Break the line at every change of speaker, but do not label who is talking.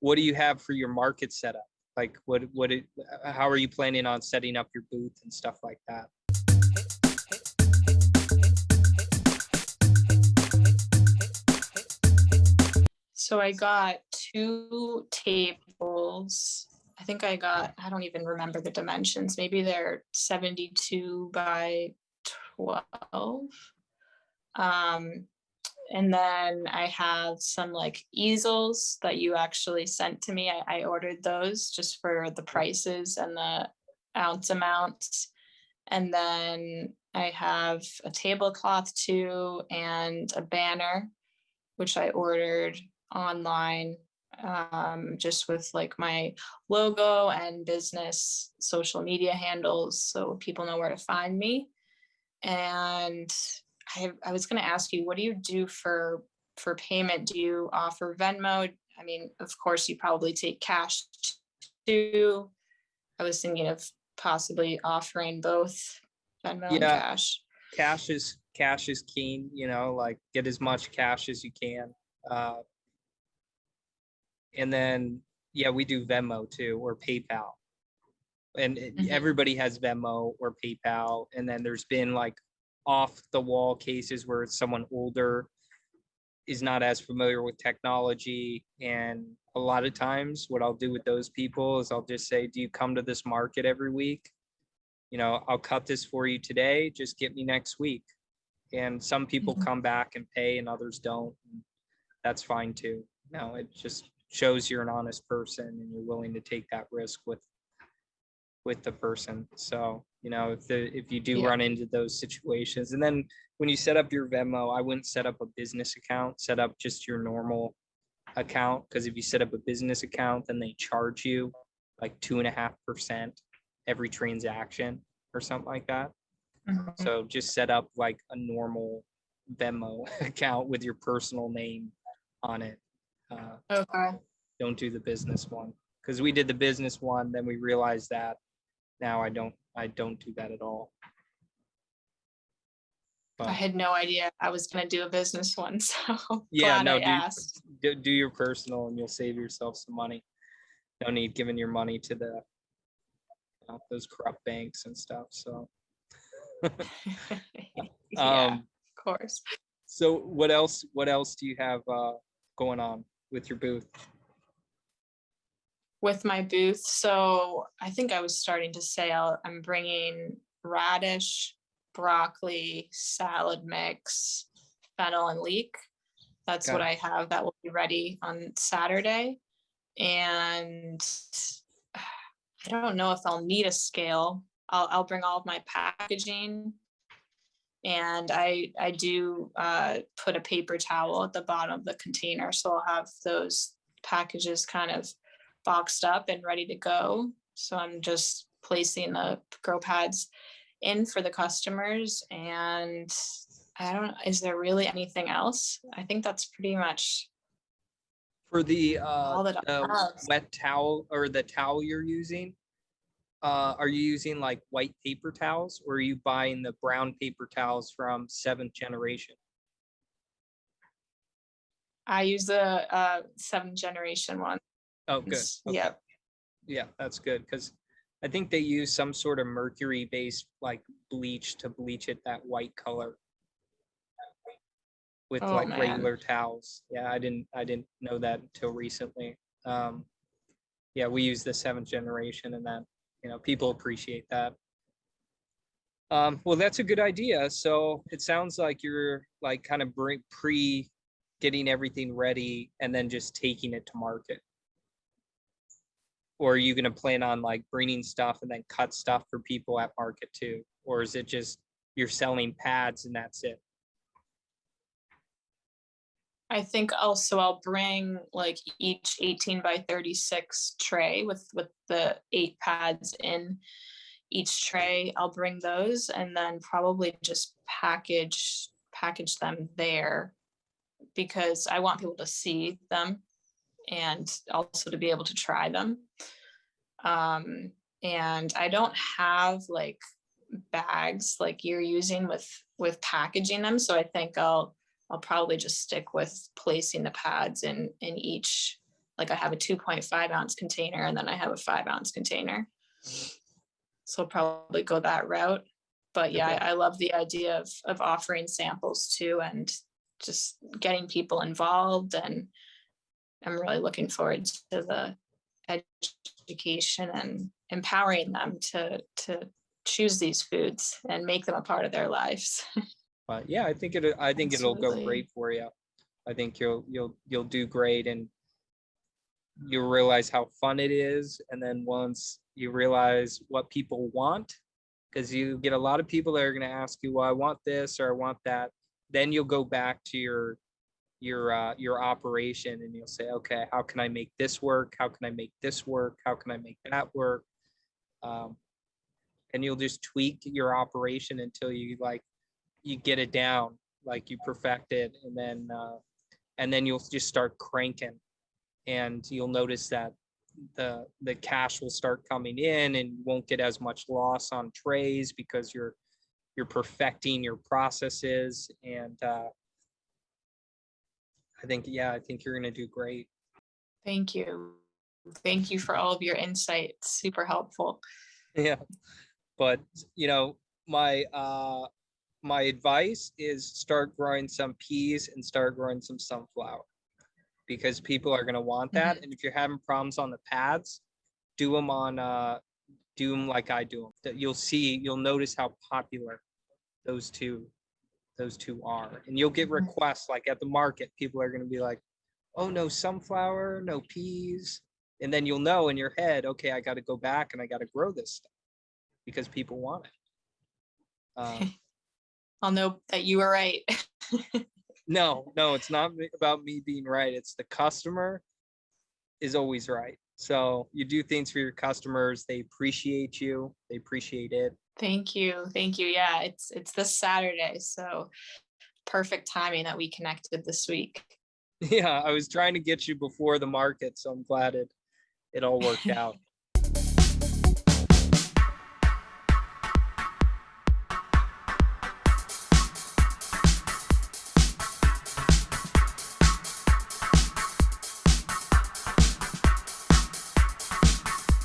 what do you have for your market setup? Like what, what, it- how are you planning on setting up your booth and stuff like that?
So I got two tables. I think I got, I don't even remember the dimensions. Maybe they're seventy-two by twelve. Um, and then I have some like easels that you actually sent to me. I, I ordered those just for the prices and the ounce amounts. And then I have a tablecloth too and a banner, which I ordered online um, just with like my logo and business social media handles so people know where to find me. And I, I was going to ask you, what do you do for for payment? Do you offer Venmo? I mean, of course, you probably take cash too. I was thinking of possibly offering both Venmo and
Yeah.
cash.
Cash is, cash is keen, you know, like get as much cash as you can. Uh, And then, yeah, we do Venmo too, or PayPal. And it-
Mhm.
everybody has Venmo or PayPal, and then there's been like off the wall cases where someone older is not as familiar with technology, and a lot of times what I'll do with those people is I'll just say, do you come to this market every week? You know, I'll cut this for you today, just get me next week. And some people
Mhm.
come back and pay and others don't. and That's fine too. No, it just shows you're an honest person and you're willing to take that risk with with the person. So, you know, if the if you do
Yeah.
run into those situations, and then when you set up your Venmo, I wouldn't set up a business account, set up just your normal account. Because if you set up a business account, then they charge you like two and a half percent every transaction or something like that.
Mhm.
So just set up like a normal Venmo account with your personal name on it. Uh,
Okay.
don't do the business one because we did the business one, then we realized that now I don't, I don't do that at all.
I had no idea I was gonna do a business one, so
Yeah, no,
I
do-
asked.
do, do your personal and you'll save yourself some money. No need giving your money to the know, those corrupt banks and stuff. So,
Yeah,
um,
of course.
so what else, what else do you have, uh, going on with your booth?
With my booth, so I think I was starting to say I'll- I'm bringing radish, broccoli, salad mix, fennel and leek. That's what
Okay.
I have that will be ready on Saturday. And I don't know if I'll need a scale. I'll, I'll bring all of my packaging. And I, I do uh, put a paper towel at the bottom of the container, so I'll have those packages kind of boxed up and ready to go. So I'm just placing the grow pads in for the customers and I don't, is there really anything else? I think that's pretty much
For the, uh,
all
the wet towel or the towel you're using? Uh, are you using like white paper towels or are you buying the brown paper towels from seventh generation?
I use the uh seventh generation one.
Oh, good. okay.
Yep.
Yeah, that's good, because I think they use some sort of mercury-based like bleach to bleach it that white color. With
Oh,
like
man.
regular towels. Yeah, I didn't, I didn't know that until recently. Um, yeah, we use the seventh generation and that, you know, people appreciate that. Um, well, that's a good idea. So it sounds like you're like kind of bring pre getting everything ready and then just taking it to market. Or are you gonna plan on like bringing stuff and then cut stuff for people at market too? Or is it just you're selling pads and that's it?
I think also I'll bring like each eighteen by thirty-six tray with with the eight pads in each tray. I'll bring those and then probably just package package them there because I want people to see them and also to be able to try them. Um, and I don't have like bags like you're using with with packaging them, so I think I'll I'll probably just stick with placing the pads in in each like I have a two point five ounce container and then I have a five ounce container. So I'll probably go that route. But yeah,
Okay.
I I love the idea of, of offering samples too and just getting people involved and I'm really looking forward to the education and empowering them to, to choose these foods and make them a part of their lives.
But uh, yeah, I think it, I think it'll go great for you. I think you'll, you'll, you'll do great and you'll realize how fun it is. And then once you realize what people want, because you get a lot of people that are gonna ask you, well, I want this or I want that. Then you'll go back to your, your, uh, your operation and you'll say, okay, how can I make this work? How can I make this work? How can I make that work? Um, and you'll just tweak your operation until you like you get it down, like you perfect it, and then uh, and then you'll just start cranking, and you'll notice that the the cash will start coming in, and you won't get as much loss on trays because you're you're perfecting your processes, and uh, I think yeah, I think you're gonna do great.
Thank you. Thank you for all of your insights. Super helpful.
Yeah, but you know, my uh my advice is start growing some peas and start growing some sunflower. Because people are gonna want that, and if you're having problems on the pads, do them on uh, do them like I do them. You'll see, you'll notice how popular those two, those two are, and you'll get
Mhm.
requests like at the market, people are gonna be like, oh, no sunflower, no peas. And then you'll know in your head, okay, I gotta go back and I gotta grow this stuff because people want it. Um,
I'll know that you were right.
no, no, it's not about me being right. It's the customer is always right. So you do things for your customers. They appreciate you. They appreciate it.
Thank you. Thank you. Yeah, it's it's this Saturday, so perfect timing that we connected this week.
Yeah, I was trying to get you before the market, so I'm glad it it all worked out.